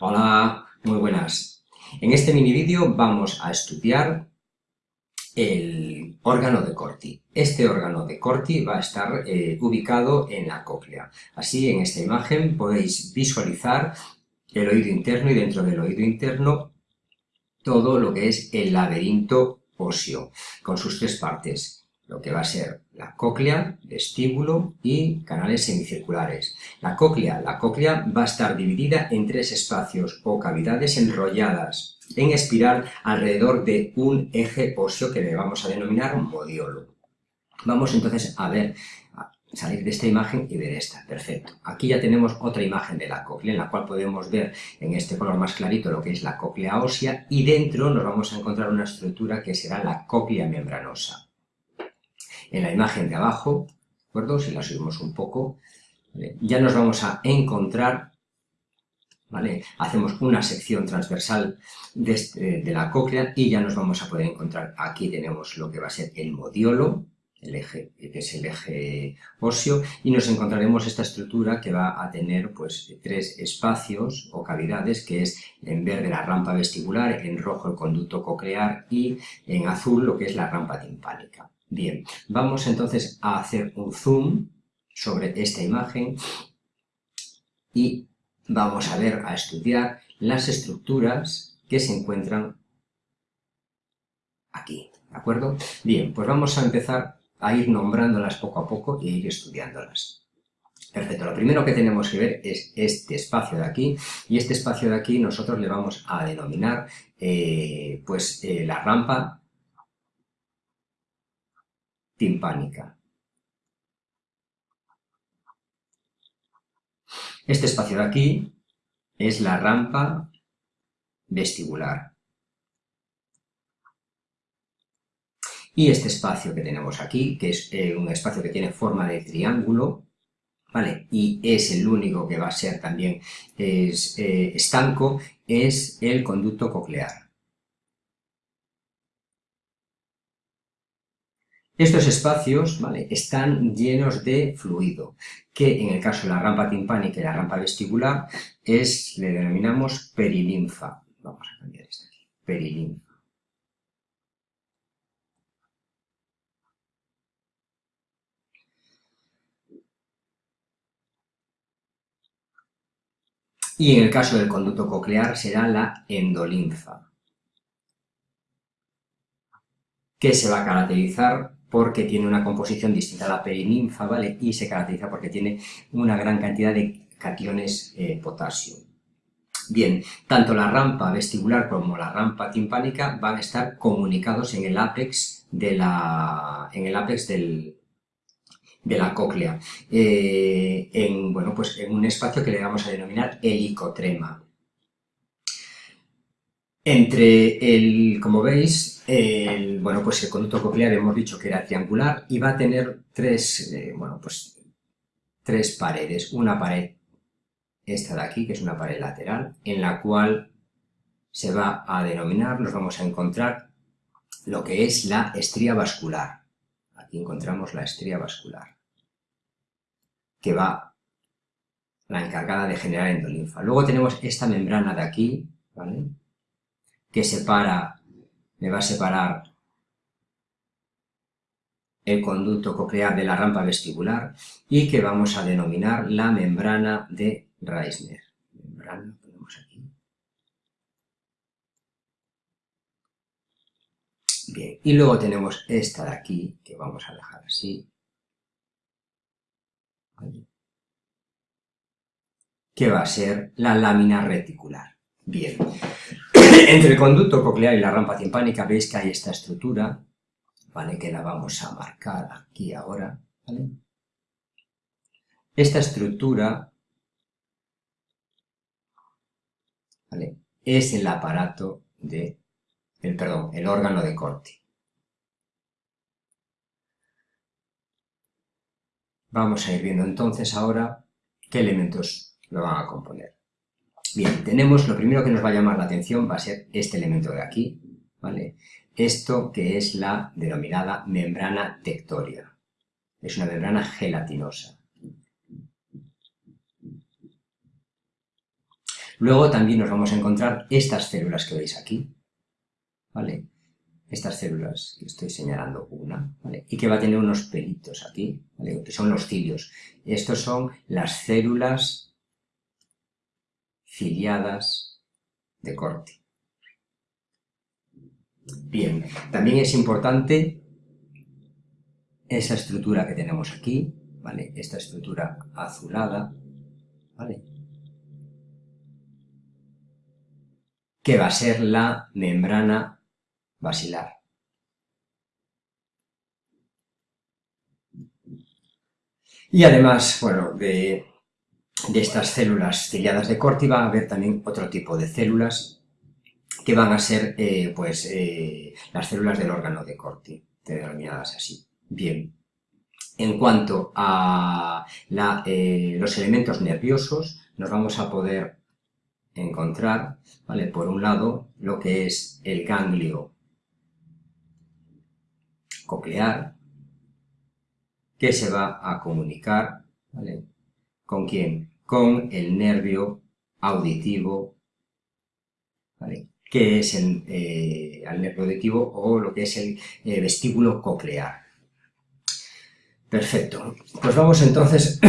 Hola, muy buenas. En este mini vídeo vamos a estudiar el órgano de Corti. Este órgano de Corti va a estar eh, ubicado en la cóclea. Así, en esta imagen podéis visualizar el oído interno y dentro del oído interno todo lo que es el laberinto óseo, con sus tres partes lo que va a ser la cóclea, vestíbulo y canales semicirculares. La cóclea, la cóclea va a estar dividida en tres espacios o cavidades enrolladas en espiral alrededor de un eje óseo que le vamos a denominar modiolo. Vamos entonces a ver, a salir de esta imagen y ver esta. Perfecto. Aquí ya tenemos otra imagen de la cóclea en la cual podemos ver en este color más clarito lo que es la cóclea ósea y dentro nos vamos a encontrar una estructura que será la cóclea membranosa en la imagen de abajo, ¿de acuerdo? Si la subimos un poco, ya nos vamos a encontrar, ¿vale? Hacemos una sección transversal este, de, la cóclea y ya nos vamos a poder encontrar, aquí tenemos lo que va a ser el modiolo, el eje, que es el eje óseo, y nos encontraremos esta estructura que va a tener pues tres espacios o cavidades, que es en verde la rampa vestibular, en rojo el conducto coclear y en azul lo que es la rampa timpánica. Bien, vamos entonces a hacer un zoom sobre esta imagen y vamos a ver, a estudiar las estructuras que se encuentran aquí, ¿de acuerdo? Bien, pues vamos a empezar a ir nombrándolas poco a poco y ir estudiándolas. Perfecto, lo primero que tenemos que ver es este espacio de aquí, y este espacio de aquí nosotros le vamos a denominar eh, pues eh, la rampa timpánica. Este espacio de aquí es la rampa vestibular. Y este espacio que tenemos aquí, que es eh, un espacio que tiene forma de triángulo, ¿vale? Y es el único que va a ser también es, eh, estanco, es el conducto coclear. Estos espacios ¿vale? están llenos de fluido, que en el caso de la rampa timpánica y la rampa vestibular es, le denominamos perilinfa. Vamos a cambiar esto aquí, perilinfa. Y en el caso del conducto coclear será la endolinfa, que se va a caracterizar porque tiene una composición distinta a la perininfa, ¿vale? Y se caracteriza porque tiene una gran cantidad de cationes eh, potasio. Bien, tanto la rampa vestibular como la rampa timpánica van a estar comunicados en el ápex de la, en el ápex del, de la cóclea, eh, en, bueno, pues en un espacio que le vamos a denominar helicotrema. Entre el, como veis, el, bueno, pues el conducto coclear hemos dicho que era triangular y va a tener tres, eh, bueno, pues tres paredes. Una pared, esta de aquí, que es una pared lateral, en la cual se va a denominar, nos vamos a encontrar lo que es la estría vascular. Aquí encontramos la estría vascular, que va la encargada de generar endolinfa. Luego tenemos esta membrana de aquí, ¿vale? que separa, me va a separar el conducto coclear de la rampa vestibular y que vamos a denominar la membrana de Reisner. Membrana, ponemos aquí. Bien, y luego tenemos esta de aquí, que vamos a dejar así. Que va a ser la lámina reticular. Bien, entre el conducto coclear y la rampa timpánica veis que hay esta estructura, ¿vale? Que la vamos a marcar aquí ahora. Esta estructura, ¿vale? Es el aparato de, el, perdón, el órgano de Corti. Vamos a ir viendo entonces ahora qué elementos lo van a componer. Bien, tenemos, lo primero que nos va a llamar la atención va a ser este elemento de aquí, ¿vale? Esto que es la denominada membrana tectoria. Es una membrana gelatinosa. Luego también nos vamos a encontrar estas células que veis aquí, ¿vale? Estas células que estoy señalando una, ¿vale? Y que va a tener unos pelitos aquí, ¿vale? Que son los cilios. Estos son las células ciliadas de Corti. Bien, también es importante esa estructura que tenemos aquí, ¿vale? Esta estructura azulada, ¿vale? Que va a ser la membrana basilar. Y además, bueno, de, estas células ciliadas de Corti va a haber también otro tipo de células que van a ser, eh, pues, eh, las células del órgano de Corti, denominadas así. Bien, en cuanto a eh, los elementos nerviosos, nos vamos a poder encontrar, ¿vale? Por un lado, lo que es el ganglio coclear, que se va a comunicar, ¿vale? ¿Con quién? Con el nervio auditivo, ¿vale? que es el, eh, nervio auditivo o lo que es el eh, vestíbulo coclear. Perfecto. Pues vamos entonces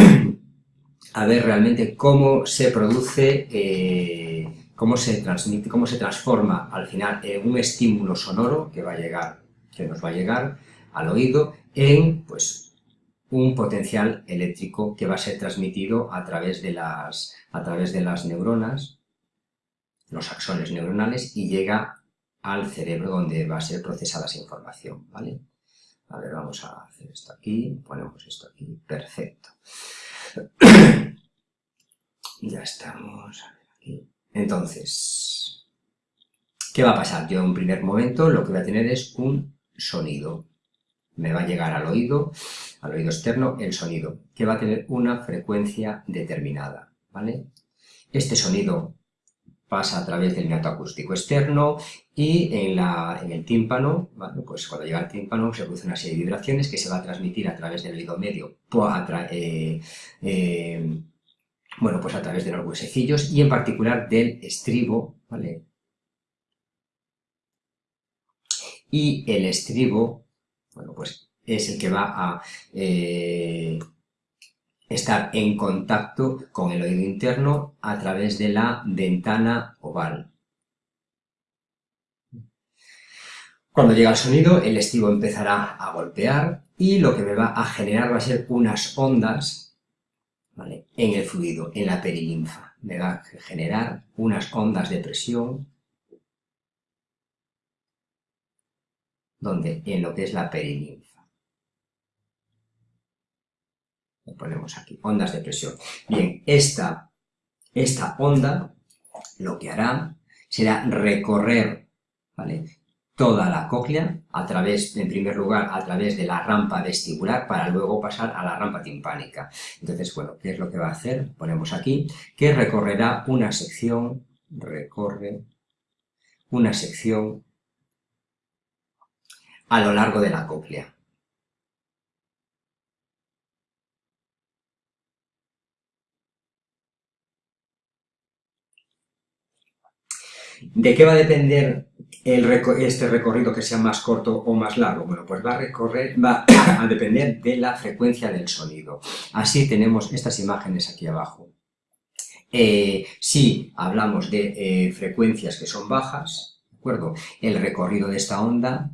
a ver realmente cómo se produce, eh, cómo se transmite, cómo se transforma al final en un estímulo sonoro que va a llegar, que nos va a llegar al oído en pues un potencial eléctrico que va a ser transmitido a través de las, a través de las neuronas, los axones neuronales, y llega al cerebro donde va a ser procesada esa información, ¿vale? A ver, vamos a hacer esto aquí, ponemos esto aquí, perfecto. ya estamos aquí. Entonces, ¿qué va a pasar? Yo en un primer momento lo que voy a tener es un sonido. Me va a llegar al oído, al oído externo, el sonido, que va a tener una frecuencia determinada, ¿vale? Este sonido pasa a través del meato acústico externo y en, la, en el tímpano, pues cuando llega al tímpano se produce una serie de vibraciones que se va a transmitir a través del oído medio, eh, eh, bueno, pues a través de los huesecillos y en particular del estribo, ¿vale? Y el estribo, bueno, pues es el que va a eh, estar en contacto con el oído interno a través de la ventana oval. Cuando llega el sonido, el estivo empezará a golpear y lo que me va a generar va a ser unas ondas en el fluido, en la perilinfa. Me va a generar unas ondas de presión donde en lo que es la perilinfa. Ponemos aquí, ondas de presión. Bien, esta, esta onda lo que hará será recorrer ¿vale? toda la cóclea a través, en primer lugar, a través de la rampa vestibular para luego pasar a la rampa timpánica. Entonces, bueno, ¿qué es lo que va a hacer? Ponemos aquí que recorrerá una sección, recorre una sección a lo largo de la cóclea. ¿De qué va a depender este recorrido que sea más corto o más largo? Bueno, pues va a, recorrer, va a depender de la frecuencia del sonido. Así tenemos estas imágenes aquí abajo. Eh, si hablamos de eh, frecuencias que son bajas, ¿de acuerdo? El recorrido de esta onda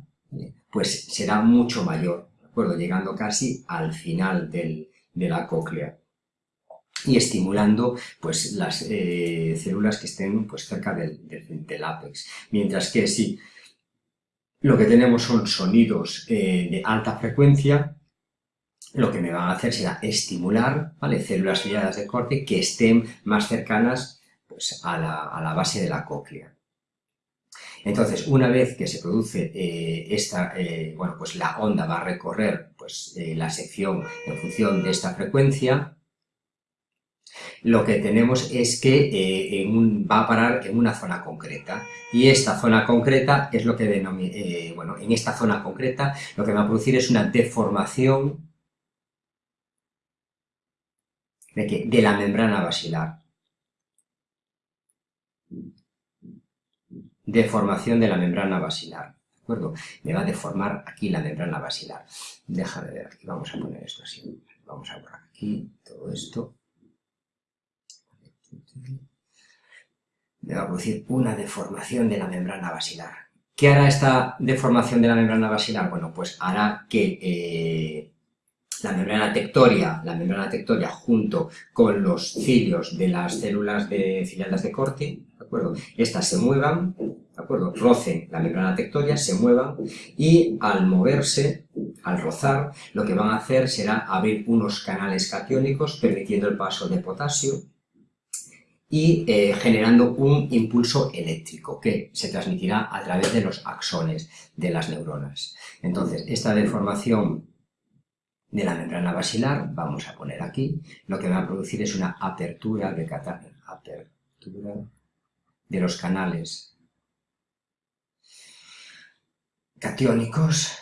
pues será mucho mayor, ¿de acuerdo? Llegando casi al final de la cóclea y estimulando pues, las eh, células que estén pues, cerca del, del. Mientras que si lo que tenemos son sonidos eh, de alta frecuencia, lo que me van a hacer será estimular ¿vale? células selladas de corte que estén más cercanas pues, a, la, base de la cóclea. Entonces, una vez que se produce eh, esta, bueno, pues la onda va a recorrer pues, la sección en función de esta frecuencia, lo que tenemos es que eh, va a parar en una zona concreta y esta zona concreta es lo que denomina, eh, bueno, en esta zona concreta lo que va a producir es una deformación de, la membrana basilar. deformación de la membrana basilar. ¿De acuerdo? Me va a deformar aquí la membrana basilar. Déjame ver aquí, vamos a poner esto así. Vamos a borrar aquí todo esto. Me va a producir una deformación de la membrana basilar. ¿Qué hará esta deformación de la membrana basilar? Bueno, pues hará que eh, la membrana tectoria, la membrana tectoria junto con los cilios de las células de ciliadas de Corti, ¿de acuerdo? Estas se muevan, ¿de acuerdo? Rocen la membrana tectoria, se muevan y al moverse, al rozar, lo que van a hacer será abrir unos canales catiónicos permitiendo el paso de potasio y eh, generando un impulso eléctrico que se transmitirá a través de los axones de las neuronas. Entonces, esta deformación de la membrana basilar, vamos a poner aquí, lo que va a producir es una apertura de, apertura de los canales catiónicos,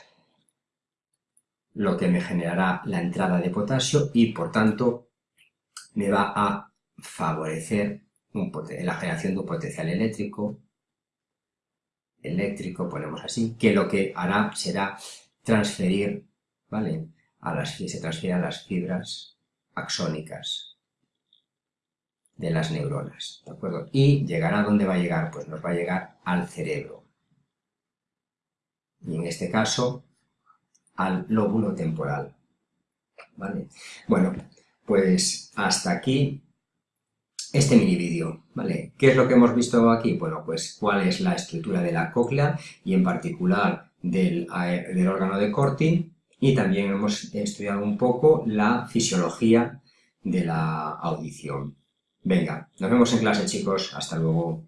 lo que me generará la entrada de potasio y, por tanto, me va a favorecer la generación de un potencial eléctrico, eléctrico, ponemos así, que lo que hará será transferir, ¿vale?, a las, se transfiere a las fibras axónicas de las neuronas, ¿de acuerdo? Y llegará a dónde va a llegar, pues nos va a llegar al cerebro. Y en este caso, al lóbulo temporal, ¿vale? Bueno, pues hasta aquí este mini vídeo, ¿vale? ¿Qué es lo que hemos visto aquí? Bueno, pues cuál es la estructura de la cóclea y en particular del, del órgano de Corti y también hemos estudiado un poco la fisiología de la audición. Venga, nos vemos en clase chicos, hasta luego.